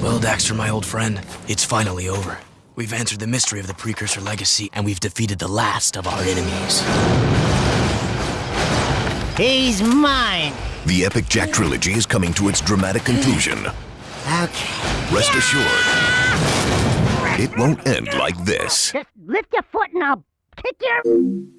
Well, Daxter, my old friend, it's finally over. We've answered the mystery of the Precursor Legacy, and we've defeated the last of our enemies. He's mine. The Epic Jak trilogy is coming to its dramatic conclusion. Okay. Rest assured, it won't end like this. Just lift your foot and I'll kick your...